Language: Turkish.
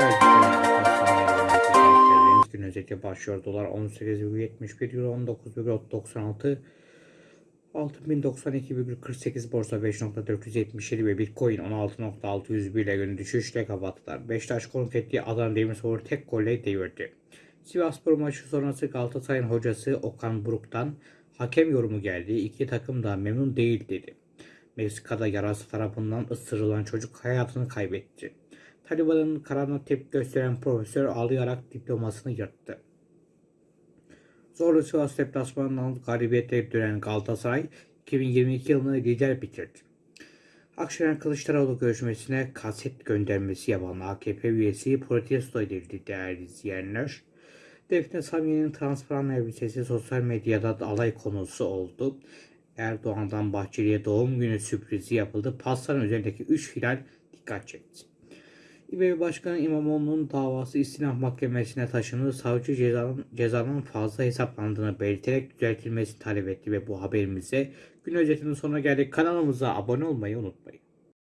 Evet, gün başlıyor. Dolar 18,71 euro 19,96 6092,48 borsa 5.477 ve Bitcoin 16.601 ile günü düşüşle kapattılar. Beşiktaş konuk ettiği Adana Demirspor'u tek golle devirdi. Sivasspor maçı sonrası Galatasaray'ın hocası Okan Buruk'tan hakem yorumu geldi. İki takım da memnun değil dedi. Meksika'da yarası tarafından ısırılan çocuk hayatını kaybetti. Taliban'ın kararına tepki gösteren profesör ağlayarak diplomasını yırttı. Zorlu Sivas deplasmanından galibiyetle dönen Galatasaray 2022 yılını lider bitirdi. Akşener Kılıçdaroğlu görüşmesine kaset göndermesi yapan AKP üyesi protesto edildi değerli izleyenler. Defne Samiye'nin transparan elbisesi sosyal medyada alay konusu oldu. Erdoğan'dan Bahçeli'ye doğum günü sürprizi yapıldı. Pastanın üzerindeki 3 hilal dikkat çekti. İBB Başkanı İmamoğlu'nun davası istinaf mahkemesine taşındı. Savcı cezanın, cezanın fazla hesaplandığını belirterek düzeltilmesini talep etti ve bu haberimize gün özetinin sonuna geldik. Kanalımıza abone olmayı unutmayın.